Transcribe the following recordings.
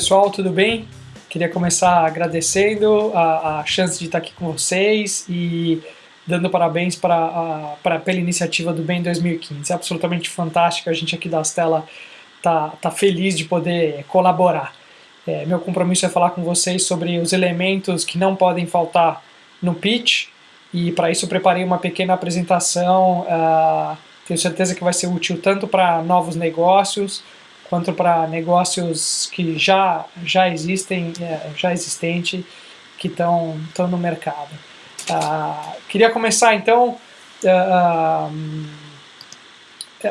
Pessoal, tudo bem? Queria começar agradecendo a, a chance de estar aqui com vocês e dando parabéns para pela iniciativa do BEM 2015. É absolutamente fantástico, a gente aqui da Astela tá, tá feliz de poder colaborar. É, meu compromisso é falar com vocês sobre os elementos que não podem faltar no pitch e para isso preparei uma pequena apresentação, uh, tenho certeza que vai ser útil tanto para novos negócios, quanto para negócios que já, já existem, é, já existente, que estão no mercado. Uh, queria começar então uh,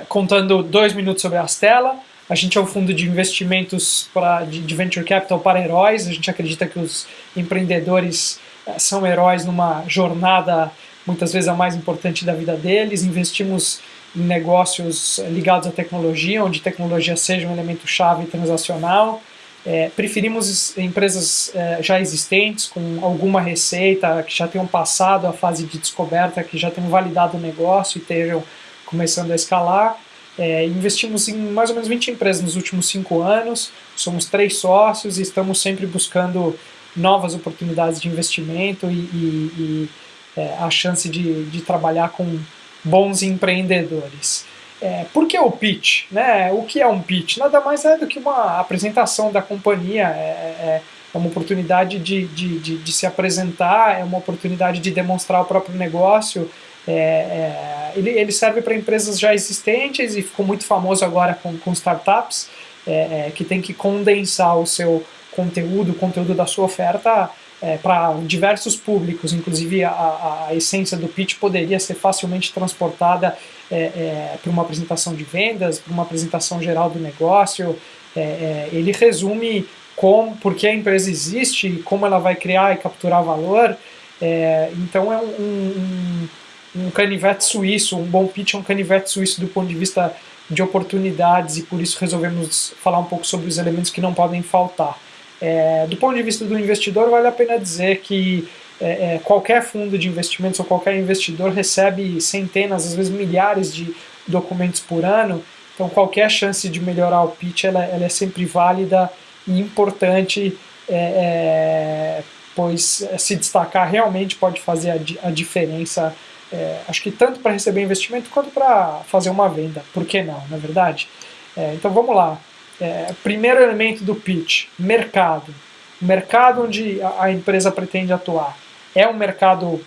contando dois minutos sobre a Astela. A gente é um fundo de investimentos pra, de, de venture capital para heróis. A gente acredita que os empreendedores eh, são heróis numa jornada muitas vezes a mais importante da vida deles. Investimos negócios ligados à tecnologia, onde tecnologia seja um elemento chave transacional. É, preferimos empresas é, já existentes, com alguma receita, que já tenham passado a fase de descoberta, que já tenham validado o negócio e estejam começando a escalar. É, investimos em mais ou menos 20 empresas nos últimos cinco anos, somos três sócios e estamos sempre buscando novas oportunidades de investimento e, e, e é, a chance de, de trabalhar com bons empreendedores. É, por que o pitch? Né? O que é um pitch? Nada mais é do que uma apresentação da companhia, é, é, é uma oportunidade de, de, de, de, se apresentar, é uma oportunidade de demonstrar o próprio negócio. É, é, ele, ele serve para empresas já existentes e ficou muito famoso agora com, com startups, é, que tem que condensar o seu conteúdo, o conteúdo da sua oferta é, para diversos públicos, inclusive a, a, essência do pitch poderia ser facilmente transportada é, é, para uma apresentação de vendas, para uma apresentação geral do negócio. É, é, ele resume como, por que a empresa existe, como ela vai criar e capturar valor. É, então é um, um, um canivete suíço, um bom pitch é um canivete suíço do ponto de vista de oportunidades e por isso resolvemos falar um pouco sobre os elementos que não podem faltar. É, do ponto de vista do investidor, vale a pena dizer que é, é, qualquer fundo de investimentos ou qualquer investidor recebe centenas, às vezes milhares de documentos por ano, então qualquer chance de melhorar o pitch ela, ela é sempre válida e importante, é, é, pois se destacar realmente pode fazer a, a diferença, é, acho que tanto para receber investimento quanto para fazer uma venda, por que não, na verdade? então vamos lá, é, primeiro elemento do pitch, mercado. O mercado onde a, empresa pretende atuar é um mercado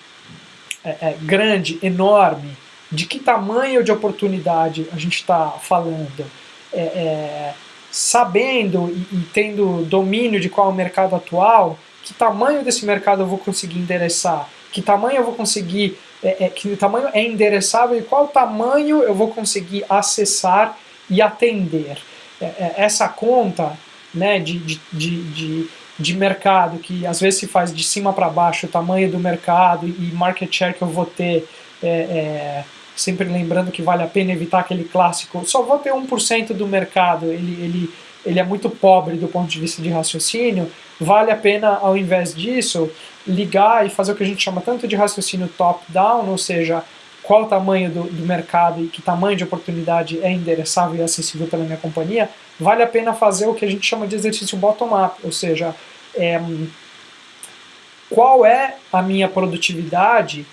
é, é, grande, enorme, de que tamanho de oportunidade a gente está falando, é, é, sabendo e, e, tendo domínio de qual é o mercado atual, que tamanho desse mercado eu vou conseguir endereçar, que tamanho eu vou conseguir, é, que tamanho é endereçável e qual tamanho eu vou conseguir acessar e atender. É, é, essa conta né, de, de, de, de, mercado, que às vezes se faz de cima para baixo, o tamanho do mercado e market share que eu vou ter, é, é, sempre lembrando que vale a pena evitar aquele clássico, só vou ter 1% do mercado, ele, ele, ele é muito pobre do ponto de vista de raciocínio, vale a pena, ao invés disso, ligar e fazer o que a gente chama tanto de raciocínio top-down, ou seja, qual o tamanho do, do, mercado e que tamanho de oportunidade é endereçável e acessível pela minha companhia, vale a pena fazer o que a gente chama de exercício bottom-up, ou seja, é, qual é a minha produtividade,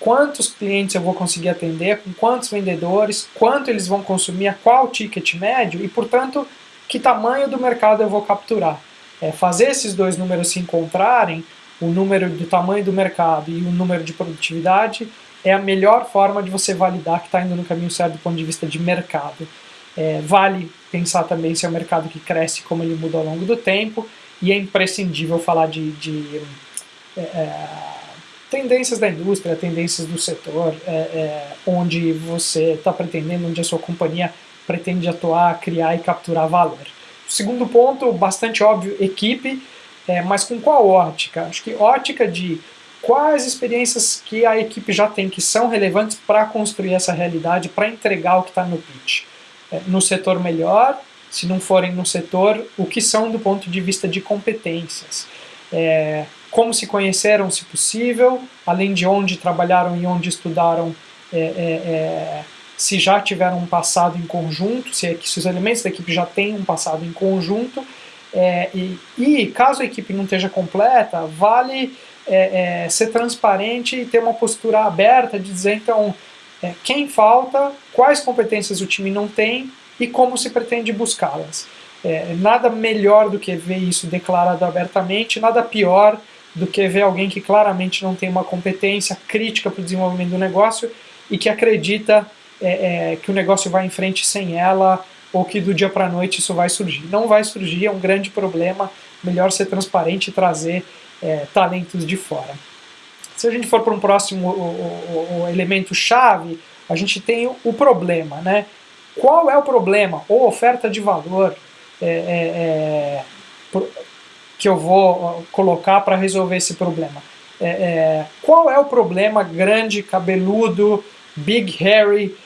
quantos clientes eu vou conseguir atender, com quantos vendedores, quanto eles vão consumir, qual ticket médio e, portanto, que tamanho do mercado eu vou capturar. É, fazer esses dois números se encontrarem, o número do tamanho do mercado e o número de produtividade, é a melhor forma de você validar que está indo no caminho certo do ponto de vista de mercado. É, vale pensar também se é um mercado que cresce, como ele muda ao longo do tempo, e é imprescindível falar de, de é, é tendências da indústria, tendências do setor, é, é onde você está pretendendo, onde a sua companhia pretende atuar, criar e capturar valor. Segundo ponto, bastante óbvio, equipe, é, mas com qual ótica? Acho que ótica de quais experiências que a equipe já tem que são relevantes para construir essa realidade, para entregar o que está no pitch. É, no setor melhor, se não forem no setor, o que são do ponto de vista de competências. É, como se conheceram, se possível, além de onde trabalharam e onde estudaram, é, é, é se já tiveram um passado em conjunto, se, é se os elementos da equipe já têm um passado em conjunto, e, e, caso a equipe não esteja completa, vale é, é, ser transparente e ter uma postura aberta de dizer, então, é, quem falta, quais competências o time não tem e como se pretende buscá-las. É, nada melhor do que ver isso declarado abertamente, nada pior do que ver alguém que claramente não tem uma competência crítica para o desenvolvimento do negócio e que acredita é, que o negócio vai em frente sem ela ou que do dia para a noite isso vai surgir. Não vai surgir, é um grande problema, melhor ser transparente e trazer é, talentos de fora. Se a gente for para um próximo o, o, o elemento chave, a gente tem o, problema. Né? Qual é o problema ou oferta de valor é, é, é que eu vou colocar para resolver esse problema? É, qual é o problema grande, cabeludo, big, hairy,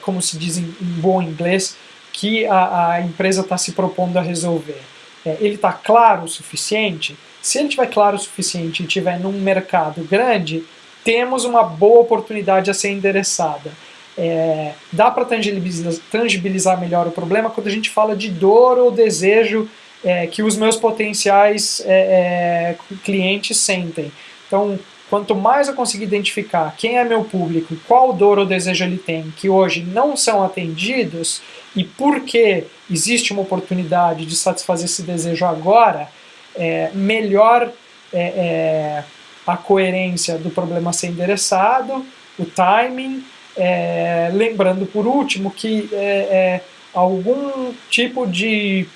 como se diz em, em bom inglês, que a, a empresa está se propondo a resolver. Ele está claro o suficiente? Se ele estiver claro o suficiente e estiver num mercado grande, temos uma boa oportunidade a ser endereçada. É, dá para tangibilizar, tangibilizar, melhor o problema quando a gente fala de dor ou desejo é, que os meus potenciais é, é clientes sentem. Então, Quanto mais eu conseguir identificar quem é meu público, qual dor ou desejo ele tem, que hoje não são atendidos, e por que existe uma oportunidade de satisfazer esse desejo agora, é, melhor é, é, a coerência do problema ser endereçado, o timing, é, lembrando por último que é, algum tipo de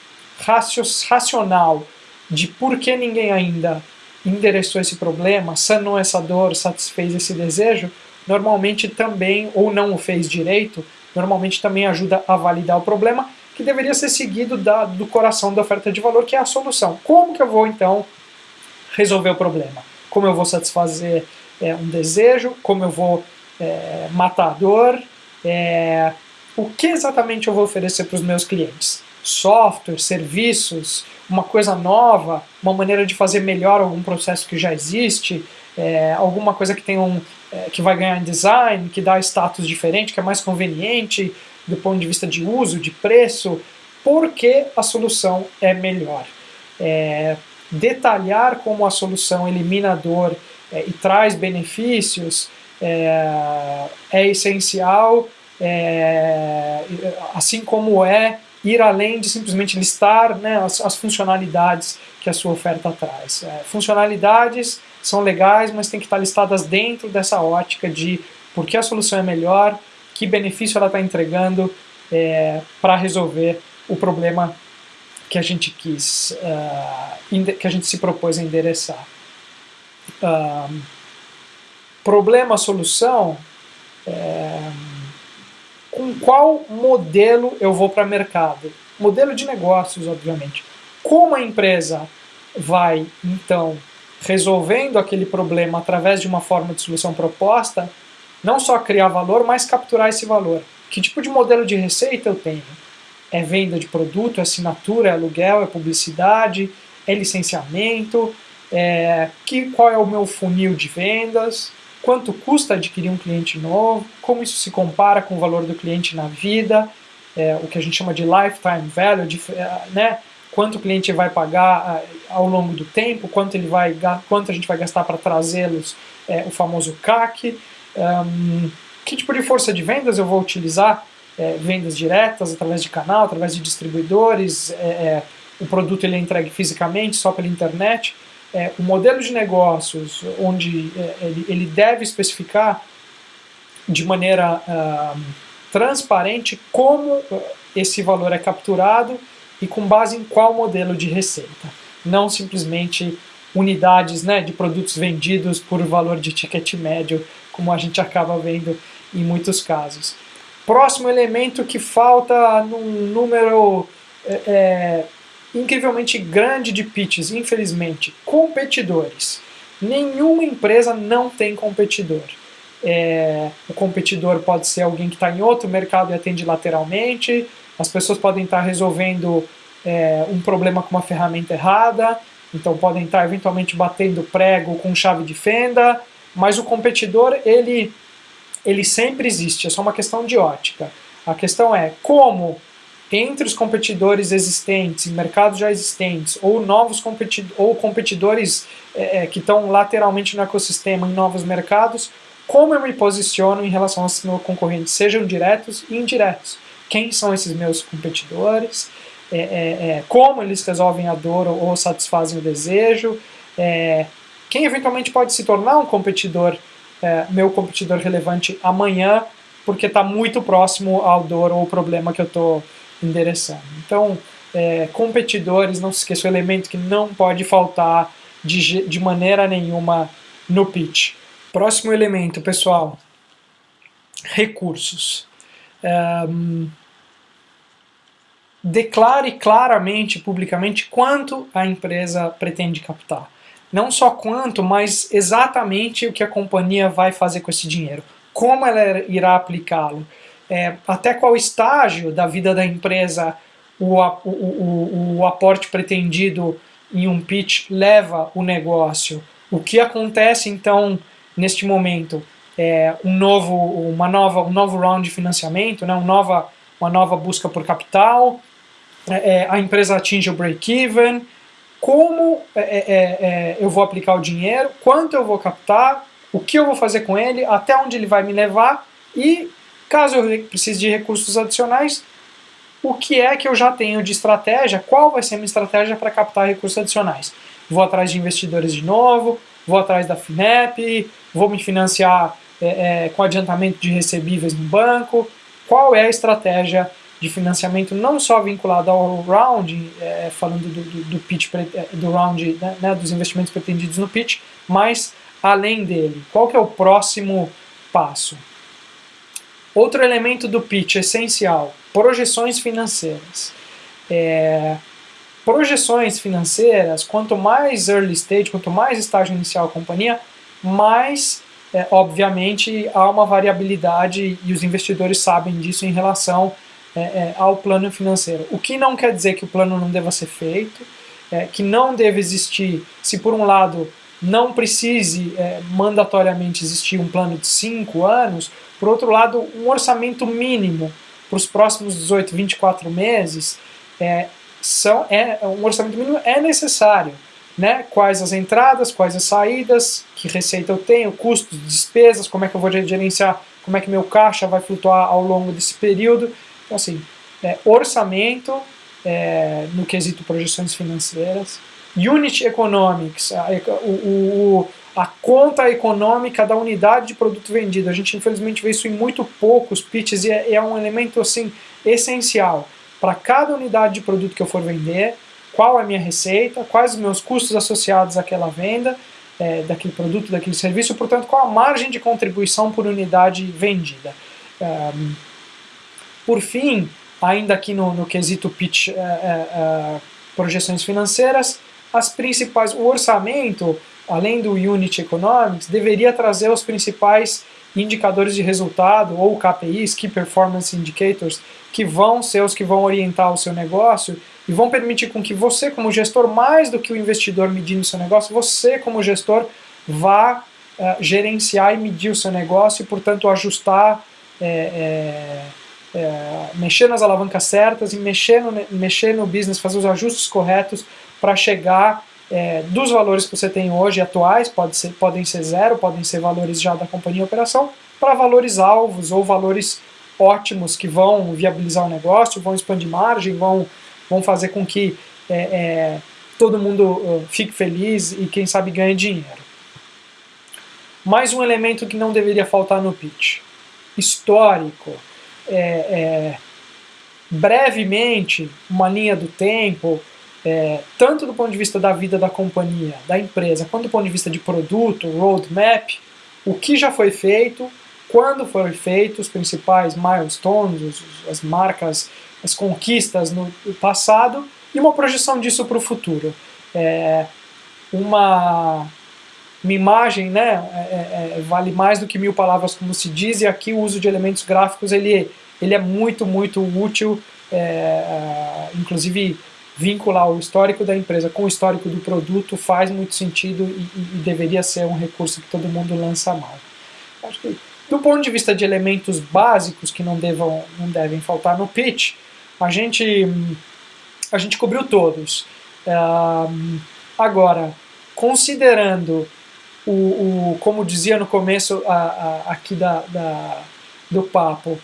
racional de por que ninguém ainda endereçou esse problema, sanou essa dor, satisfez esse desejo, normalmente também, ou não o fez direito, normalmente também ajuda a validar o problema, que deveria ser seguido da, do coração da oferta de valor, que é a solução. Como que eu vou, então, resolver o problema? Como eu vou satisfazer é, um desejo? Como eu vou é, matar a dor? É, o que exatamente eu vou oferecer para os meus clientes? Software, serviços, uma coisa nova, uma maneira de fazer melhor algum processo que já existe, é, alguma coisa que tem um é, que vai ganhar em design, que dá status diferente, que é mais conveniente do ponto de vista de uso, de preço, porque a solução é melhor. É, detalhar como a solução elimina dor é, e traz benefícios é, é essencial, é, assim como é ir além de simplesmente listar né, as, as, funcionalidades que a sua oferta traz. É, funcionalidades são legais, mas tem que estar listadas dentro dessa ótica de por que a solução é melhor, que benefício ela está entregando é, para resolver o problema que a gente quis, uh, que a gente se propôs a endereçar. Uh, problema, solução, é, com qual modelo eu vou para mercado. Modelo de negócios, obviamente. Como a empresa vai, então, resolvendo aquele problema através de uma forma de solução proposta, não só criar valor, mas capturar esse valor. Que tipo de modelo de receita eu tenho? É venda de produto, é assinatura, é aluguel, é publicidade, é licenciamento, é, que, qual é o meu funil de vendas, quanto custa adquirir um cliente novo, como isso se compara com o valor do cliente na vida, é, o que a gente chama de lifetime value, de, é, né, quanto o cliente vai pagar é, ao longo do tempo, quanto, ele vai, quanto a gente vai gastar para trazê-los, é, o famoso CAC, que tipo de força de vendas eu vou utilizar, é, vendas diretas, através de canal, através de distribuidores, é, o produto ele é entregue fisicamente, só pela internet, é, o modelo de negócios onde é, ele, ele, deve especificar de maneira transparente como uh, esse valor é capturado e com base em qual modelo de receita. Não simplesmente unidades né, de produtos vendidos por valor de ticket médio, como a gente acaba vendo em muitos casos. Próximo elemento que falta num número é, é incrivelmente grande de pitches, infelizmente, competidores. Nenhuma empresa não tem competidor. É, o competidor pode ser alguém que está em outro mercado e atende lateralmente, as pessoas podem estar tá resolvendo é, um problema com uma ferramenta errada, então podem estar tá eventualmente batendo prego com chave de fenda, mas o competidor, ele, ele sempre existe, é só uma questão de ótica. A questão é como entre os competidores existentes, mercados já existentes, ou novos competidores, ou competidores é, é, que estão lateralmente no ecossistema em novos mercados, como eu me posiciono em relação aos meus concorrentes, sejam diretos e indiretos. Quem são esses meus competidores? É, é, é como eles resolvem a dor ou satisfazem o desejo? É, quem eventualmente pode se tornar um competidor, meu competidor relevante amanhã, porque está muito próximo ao dor ou problema que eu estou endereçando. Então, é, competidores, não se esqueça, o elemento que não pode faltar de, de maneira nenhuma no pitch. Próximo elemento, pessoal, recursos. Um, declare claramente, publicamente, quanto a empresa pretende captar. Não só quanto, mas exatamente o que a companhia vai fazer com esse dinheiro. Como ela irá aplicá-lo é, até qual estágio da vida da empresa o, o, o, o aporte pretendido em um pitch leva o negócio. O que acontece então neste momento? É um novo, uma nova, um novo round de financiamento, né? uma, nova, uma nova busca por capital, é, é a empresa atinge o break-even, como é, é, é, eu vou aplicar o dinheiro, quanto eu vou captar, o que eu vou fazer com ele, até onde ele vai me levar e Caso eu precise de recursos adicionais, o que é que eu já tenho de estratégia, qual vai ser a minha estratégia para captar recursos adicionais. Vou atrás de investidores de novo, vou atrás da FINEP, vou me financiar é, é, com adiantamento de recebíveis no banco, qual é a estratégia de financiamento não só vinculada ao round, é, falando do, do, do, pitch, é, do round, né, né, dos investimentos pretendidos no pitch, mas além dele, qual que é o próximo passo? Outro elemento do pitch essencial, projeções financeiras. É, projeções financeiras, quanto mais early stage, quanto mais estágio inicial a companhia, mais, é, obviamente, há uma variabilidade e os investidores sabem disso em relação é, é ao plano financeiro. O que não quer dizer que o plano não deva ser feito, é, que não deve existir, se por um lado não precise é, mandatoriamente existir um plano de 5 anos, por outro lado, um orçamento mínimo para os próximos 18, 24 meses, é, são, é, um orçamento mínimo é necessário. Né? Quais as entradas, quais as saídas, que receita eu tenho, custos, despesas, como é que eu vou gerenciar, como é que meu caixa vai flutuar ao longo desse período. Então, assim, é, orçamento, é, no quesito projeções financeiras, Unit Economics, a, o, o, a conta econômica da unidade de produto vendido. A gente infelizmente vê isso em muito poucos pitches e é, é um elemento assim essencial. Para cada unidade de produto que eu for vender, qual é a minha receita, quais os meus custos associados àquela venda, é, daquele produto, daquele serviço, portanto, qual a margem de contribuição por unidade vendida. Um, por fim, ainda aqui no, no quesito pitch, uh, uh, uh, projeções financeiras, as principais, o orçamento, além do Unit Economics, deveria trazer os principais indicadores de resultado, ou KPIs, Key Performance Indicators, que vão ser os que vão orientar o seu negócio e vão permitir com que você, como gestor, mais do que o investidor medindo o seu negócio, você, como gestor, vá uh, gerenciar e medir o seu negócio e, portanto, ajustar, é, é, é, mexer nas alavancas certas e mexer no, mexer no business, fazer os ajustes corretos para chegar é, dos valores que você tem hoje atuais, pode ser, podem ser zero, podem ser valores já da companhia operação, para valores alvos ou valores ótimos que vão viabilizar o negócio, vão expandir margem, vão, vão fazer com que é, é, todo mundo fique feliz e quem sabe ganhe dinheiro. Mais um elemento que não deveria faltar no pitch. Histórico. É, é, brevemente, uma linha do tempo, é, tanto do ponto de vista da vida da companhia, da empresa, quanto do ponto de vista de produto, roadmap, o que já foi feito, quando foi feito, os principais milestones, as marcas, as conquistas no passado e uma projeção disso para o futuro. É, uma, uma imagem né, é, é, é, vale mais do que mil palavras, como se diz, e aqui o uso de elementos gráficos ele, ele é muito, muito útil, é, é, inclusive vincular o histórico da empresa com o histórico do produto faz muito sentido e, e, deveria ser um recurso que todo mundo lança mal. Acho que, do ponto de vista de elementos básicos que não, devam, não devem faltar no pitch, a gente, a gente cobriu todos. agora, considerando o, o, como dizia no começo a, a, aqui da, da, do papo,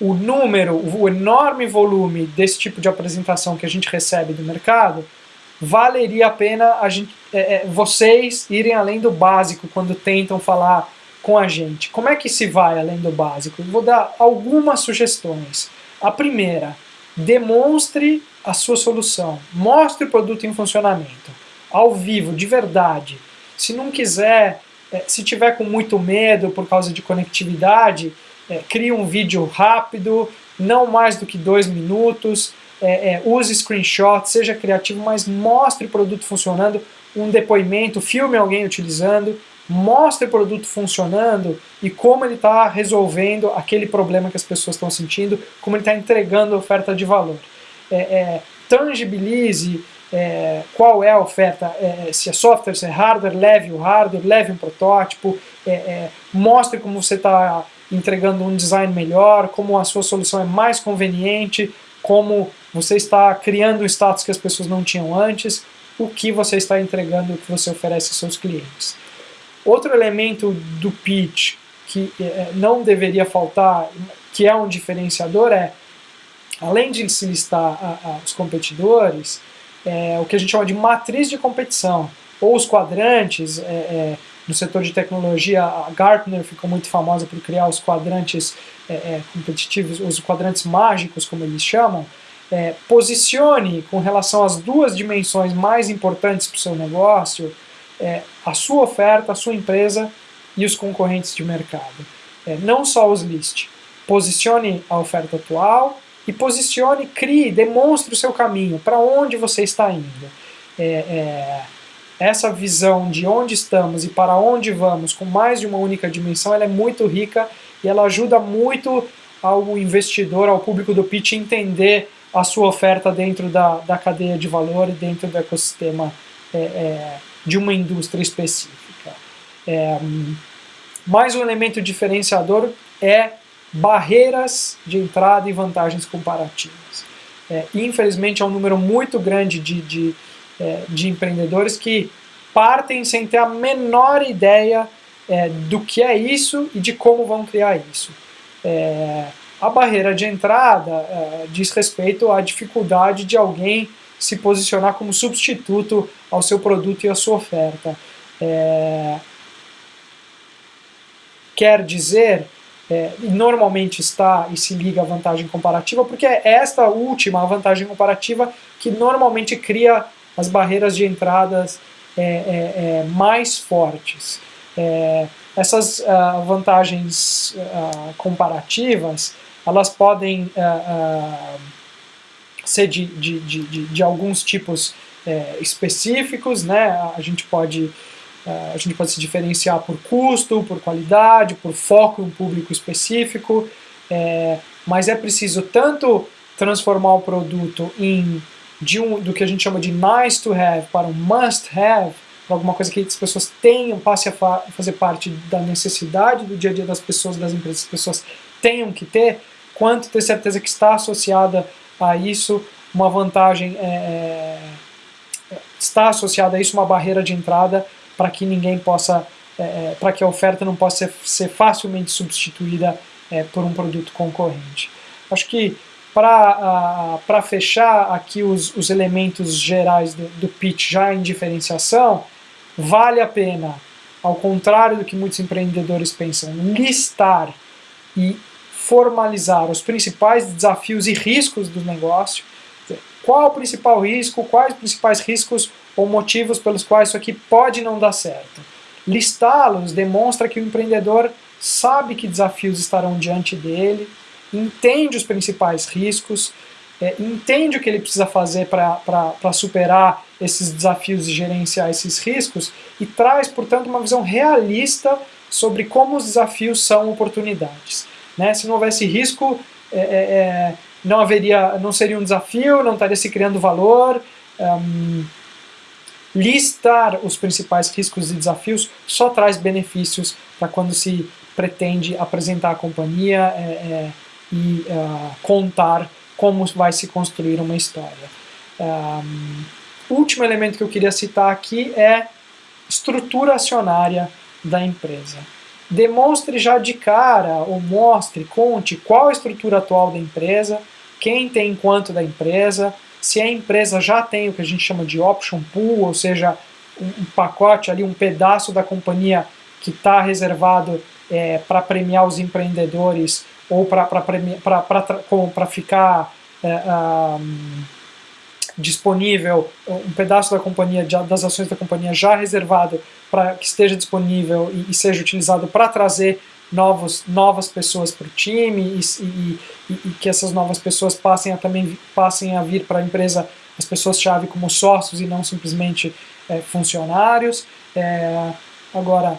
o número, o enorme volume desse tipo de apresentação que a gente recebe do mercado, valeria a pena a gente, é, é, vocês irem além do básico quando tentam falar com a gente. Como é que se vai além do básico? Eu vou dar algumas sugestões. A primeira, demonstre a sua solução. Mostre o produto em funcionamento. Ao vivo, de verdade. Se não quiser, é, se tiver com muito medo por causa de conectividade, é, crie um vídeo rápido, não mais do que dois minutos, é, é, use screenshot, seja criativo, mas mostre o produto funcionando, um depoimento, filme alguém utilizando, mostre o produto funcionando e como ele está resolvendo aquele problema que as pessoas estão sentindo, como ele está entregando oferta de valor. É, é, tangibilize é, qual é a oferta, é, se é software, se é hardware, leve o hardware, leve um protótipo, é, é, mostre como você está entregando um design melhor, como a sua solução é mais conveniente, como você está criando status que as pessoas não tinham antes, o que você está entregando, o que você oferece aos seus clientes. Outro elemento do pitch que é, não deveria faltar, que é um diferenciador, é, além de se listar a, a, os competidores, é, o que a gente chama de matriz de competição, ou os quadrantes, é, é no setor de tecnologia, a Gartner ficou muito famosa por criar os quadrantes é, é, competitivos, os quadrantes mágicos, como eles chamam, é, posicione com relação às duas dimensões mais importantes para o seu negócio, é, a sua oferta, a sua empresa e os concorrentes de mercado. É, não só os liste. Posicione a oferta atual e posicione, crie, demonstre o seu caminho, para onde você está indo. É, é essa visão de onde estamos e para onde vamos com mais de uma única dimensão, ela é muito rica e ela ajuda muito ao investidor, ao público do pitch entender a sua oferta dentro da, da cadeia de valor e dentro do ecossistema é, é, de uma indústria específica. É, mais um elemento diferenciador é barreiras de entrada e vantagens comparativas. É, infelizmente é um número muito grande de, de é, de empreendedores que partem sem ter a menor ideia é, do que é isso e de como vão criar isso. É, a barreira de entrada é, diz respeito à dificuldade de alguém se posicionar como substituto ao seu produto e à sua oferta. É, quer dizer, é, normalmente está e se liga à vantagem comparativa, porque é esta última, a vantagem comparativa, que normalmente cria as barreiras de entradas é, é, é mais fortes. É, essas uh, vantagens uh, comparativas, elas podem uh, ser de, de, de, de, alguns tipos específicos, né? a gente pode a gente pode se diferenciar por custo, por qualidade, por foco em um público específico, é, mas é preciso tanto transformar o produto em de um, do que a gente chama de nice to have para um must have, para alguma coisa que as pessoas tenham, passe a fa fazer parte da necessidade do dia a dia das pessoas, das empresas, as pessoas tenham que ter, quanto ter certeza que está associada a isso uma vantagem, é, é está associada a isso uma barreira de entrada para que ninguém possa, é, é, para que a oferta não possa ser, ser facilmente substituída é, por um produto concorrente. Acho que para fechar aqui os, os elementos gerais do, do pitch já em diferenciação, vale a pena, ao contrário do que muitos empreendedores pensam, listar e formalizar os principais desafios e riscos do negócio, qual o principal risco, quais os principais riscos ou motivos pelos quais isso aqui pode não dar certo. Listá-los demonstra que o empreendedor sabe que desafios estarão diante dele, entende os principais riscos, é, entende o que ele precisa fazer para superar esses desafios e gerenciar esses riscos e traz, portanto, uma visão realista sobre como os desafios são oportunidades. Né? Se não houvesse risco, é, é, é não haveria, não seria um desafio, não estaria se criando valor. Um, listar os principais riscos e desafios só traz benefícios para quando se pretende apresentar a companhia, é, é e uh, contar como vai se construir uma história. Um, último elemento que eu queria citar aqui é estrutura acionária da empresa. Demonstre já de cara, ou mostre, conte qual a estrutura atual da empresa, quem tem quanto da empresa, se a empresa já tem o que a gente chama de option pool, ou seja, um, pacote ali, um pedaço da companhia que está reservado é, para premiar os empreendedores ou para ficar é, um, disponível, um pedaço da companhia, das ações da companhia já reservado para que esteja disponível e, e seja utilizado para trazer novos, novas pessoas para o time e, e, e, que essas novas pessoas passem a também passem a vir para a empresa as pessoas-chave como sócios e não simplesmente é, funcionários. É, agora,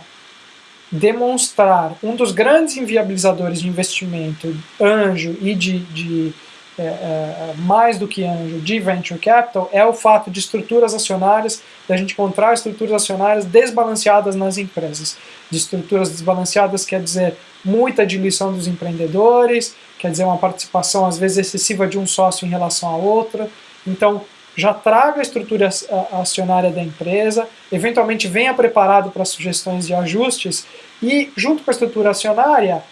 demonstrar um dos grandes inviabilizadores de investimento, anjo e de, de é, é, mais do que anjo, de venture capital, é o fato de estruturas acionárias, da gente encontrar estruturas acionárias desbalanceadas nas empresas. De estruturas desbalanceadas quer dizer muita diluição dos empreendedores, quer dizer uma participação às vezes excessiva de um sócio em relação a outro. Então, já traga a estrutura acionária da empresa, eventualmente venha preparado para sugestões de ajustes e, junto com a estrutura acionária,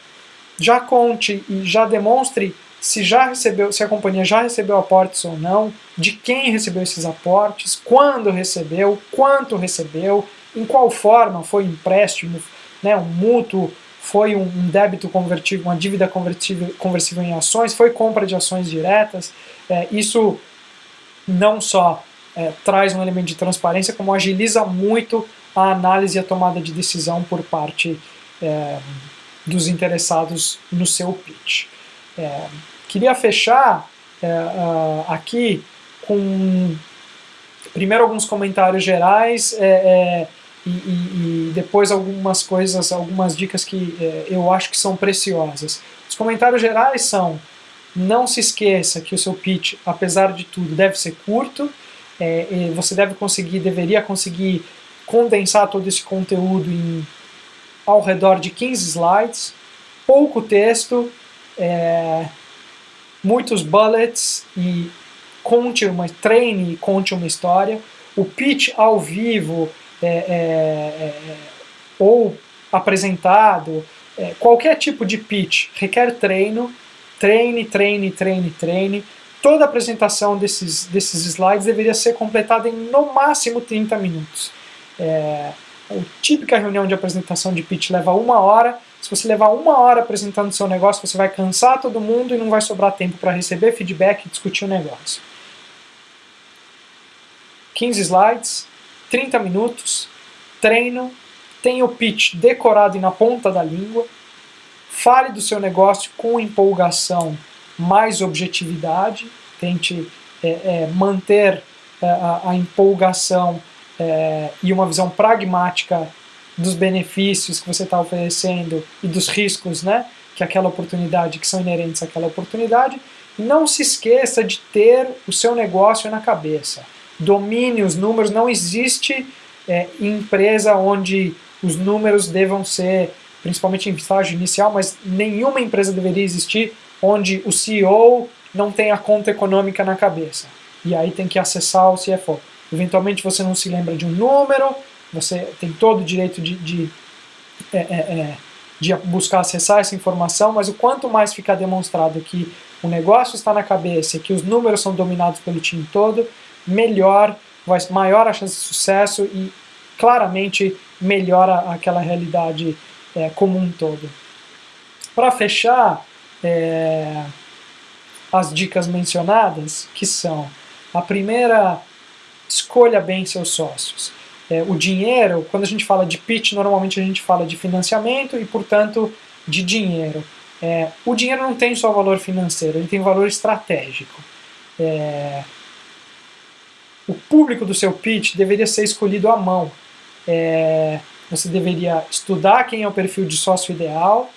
já conte e já demonstre se já recebeu, se a companhia já recebeu aportes ou não, de quem recebeu esses aportes, quando recebeu, quanto recebeu, em qual forma foi empréstimo, né, um mútuo, foi um débito convertível, uma dívida convertível, conversível em ações, foi compra de ações diretas. É, isso não só é, traz um elemento de transparência, como agiliza muito a análise e a tomada de decisão por parte é, dos interessados no seu pitch. É, queria fechar é, uh, aqui com primeiro alguns comentários gerais é, é, e, e, e, depois algumas coisas, algumas dicas que eu acho que são preciosas. Os comentários gerais são não se esqueça que o seu pitch, apesar de tudo, deve ser curto, é, você deve conseguir, deveria conseguir condensar todo esse conteúdo em ao redor de 15 slides, pouco texto, é, muitos bullets e conte uma, treine e conte uma história. O pitch ao vivo é, é, é ou apresentado, é, qualquer tipo de pitch requer treino, treine, treine, treine, treine. Toda apresentação desses, desses slides deveria ser completada em no máximo 30 minutos. É, a típica reunião de apresentação de pitch leva uma hora. Se você levar uma hora apresentando seu negócio, você vai cansar todo mundo e não vai sobrar tempo para receber feedback e discutir o negócio. 15 slides, 30 minutos, treino, tenha o pitch decorado e na ponta da língua, Fale do seu negócio com empolgação, mais objetividade, tente é, é, manter é, a, a, empolgação é, e uma visão pragmática dos benefícios que você está oferecendo e dos riscos né, que aquela oportunidade, que são inerentes àquela oportunidade. Não se esqueça de ter o seu negócio na cabeça. Domine os números, não existe é, empresa onde os números devam ser principalmente em estágio inicial, mas nenhuma empresa deveria existir onde o CEO não tem a conta econômica na cabeça. E aí tem que acessar o CFO. Eventualmente você não se lembra de um número, você tem todo o direito de, de, é, é, é, de buscar acessar essa informação, mas o quanto mais ficar demonstrado que o negócio está na cabeça, que os números são dominados pelo time todo, melhor, maior a chance de sucesso e claramente melhora aquela realidade é, como um todo. Para fechar, é, as dicas mencionadas, que são a primeira, escolha bem seus sócios. É, o dinheiro, quando a gente fala de pitch, normalmente a gente fala de financiamento e, portanto, de dinheiro. É, o dinheiro não tem só valor financeiro, ele tem valor estratégico. É, o público do seu pitch deveria ser escolhido à mão. É, você deveria estudar quem é o perfil de sócio ideal,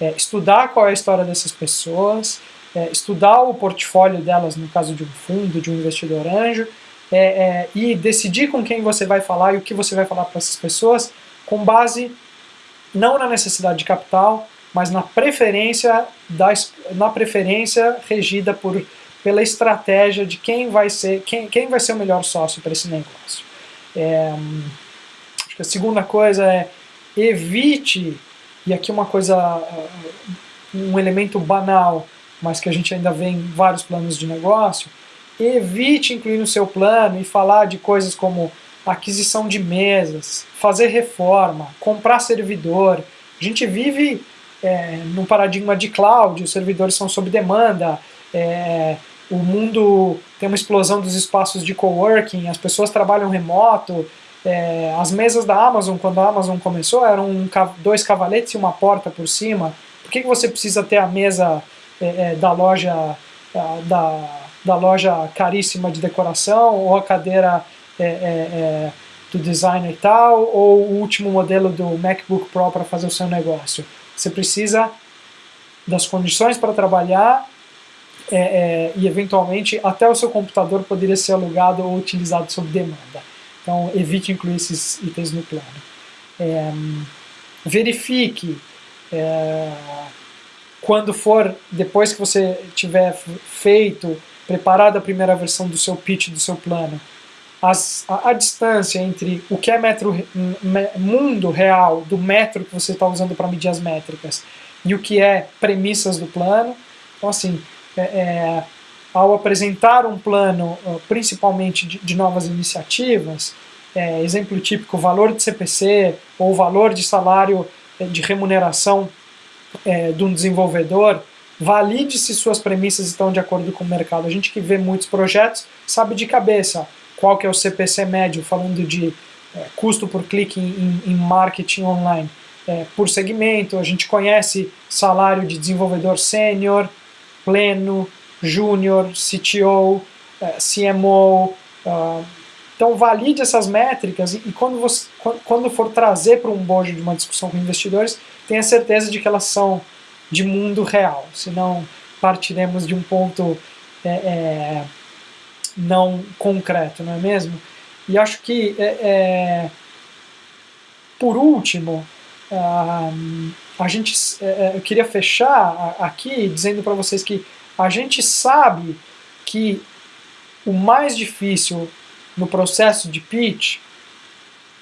é, estudar qual é a história dessas pessoas, é, estudar o portfólio delas no caso de um fundo, de um investidor anjo, é, é e decidir com quem você vai falar e o que você vai falar para essas pessoas com base não na necessidade de capital, mas na preferência, da, na preferência regida por pela estratégia de quem vai ser, quem, quem vai ser o melhor sócio para esse negócio. É, acho que a segunda coisa é evite, e aqui uma coisa, um elemento banal, mas que a gente ainda vê em vários planos de negócio, evite incluir no seu plano e falar de coisas como aquisição de mesas, fazer reforma, comprar servidor. A gente vive é, num paradigma de cloud, os servidores são sob demanda, é, o mundo tem uma explosão dos espaços de coworking, as pessoas trabalham remoto, é, as mesas da Amazon, quando a Amazon começou, eram um, dois cavaletes e uma porta por cima. Por que, que você precisa ter a mesa é, é da loja da, da loja caríssima de decoração ou a cadeira é, é, é, do designer e tal, ou o último modelo do MacBook Pro para fazer o seu negócio? Você precisa das condições para trabalhar é, é, e eventualmente até o seu computador poderia ser alugado ou utilizado sob demanda. Então evite incluir esses itens no plano. É, verifique quando for, depois que você tiver feito, preparado a primeira versão do seu pitch, do seu plano, as, a, a, distância entre o que é metro, me, mundo real do metro que você está usando para medir as métricas e o que é premissas do plano. Então, assim, é, é, ao apresentar um plano, principalmente de, de novas iniciativas, é, exemplo típico, valor de CPC ou valor de salário é, de remuneração é, de um desenvolvedor, valide se suas premissas estão de acordo com o mercado. A gente que vê muitos projetos sabe de cabeça qual que é o CPC médio, falando de é, custo por clique em, em marketing online. É, por segmento, a gente conhece salário de desenvolvedor sênior, pleno, júnior, CTO, é, CMO. Uh, então valide essas métricas e, e quando, você, quando for trazer para um bojo de uma discussão com investidores, tenha certeza de que elas são de mundo real, senão partiremos de um ponto é, é, não concreto, não é mesmo? E acho que, é, é por último, a gente, é, é, eu queria fechar aqui dizendo para vocês que a gente sabe que o mais difícil no processo de pitch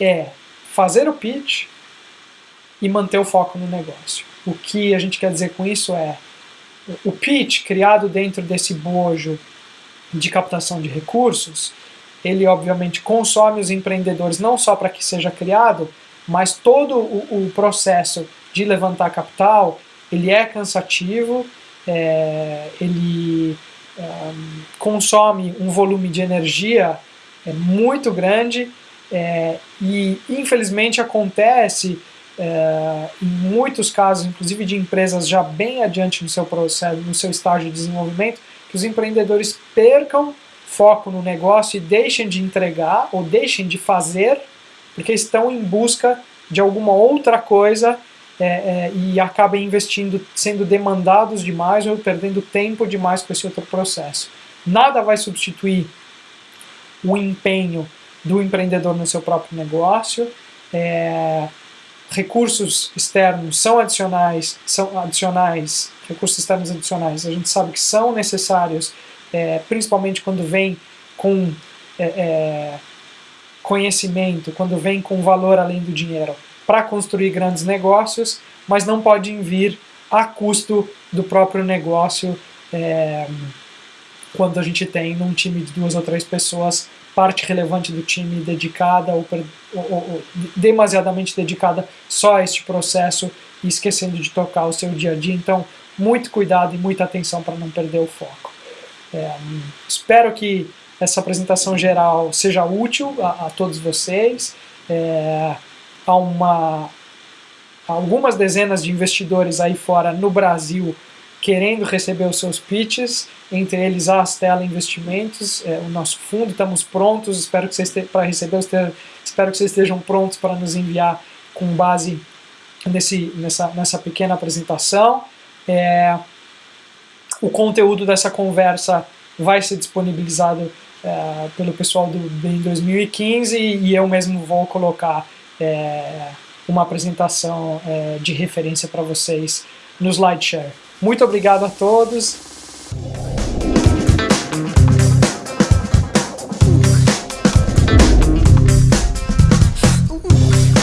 é fazer o pitch e manter o foco no negócio. O que a gente quer dizer com isso é o pitch criado dentro desse bojo de captação de recursos, ele obviamente consome os empreendedores não só para que seja criado, mas todo o, o, processo de levantar capital, ele é cansativo, é, ele é, consome um volume de energia é, muito grande é, e infelizmente acontece é, em muitos casos, inclusive de empresas já bem adiante no seu processo, no seu estágio de desenvolvimento, que os empreendedores percam foco no negócio e deixem de entregar ou deixem de fazer porque estão em busca de alguma outra coisa é, é, e acabem investindo, sendo demandados demais ou perdendo tempo demais com esse outro processo. Nada vai substituir o empenho do empreendedor no seu próprio negócio. É, recursos externos são adicionais, são adicionais, recursos externos adicionais, a gente sabe que são necessários, é, principalmente quando vem com é, é, conhecimento, quando vem com valor além do dinheiro, para construir grandes negócios, mas não podem vir a custo do próprio negócio é, quando a gente tem num time de duas ou três pessoas parte relevante do time dedicada ou, ou, ou, demasiadamente dedicada só a este processo e esquecendo de tocar o seu dia a dia. Então, muito cuidado e muita atenção para não perder o foco. É, espero que essa apresentação geral seja útil a, a todos vocês. É, há uma, algumas dezenas de investidores aí fora no Brasil querendo receber os seus pitches, entre eles a Astela Investimentos, é, o nosso fundo, estamos prontos, espero que vocês para receber, espero que vocês estejam prontos para nos enviar com base nesse, nessa, nessa pequena apresentação. É, o conteúdo dessa conversa vai ser disponibilizado é, pelo pessoal do BEM 2015 e eu mesmo vou colocar é, uma apresentação é, de referência para vocês no SlideShare. Muito obrigado a todos.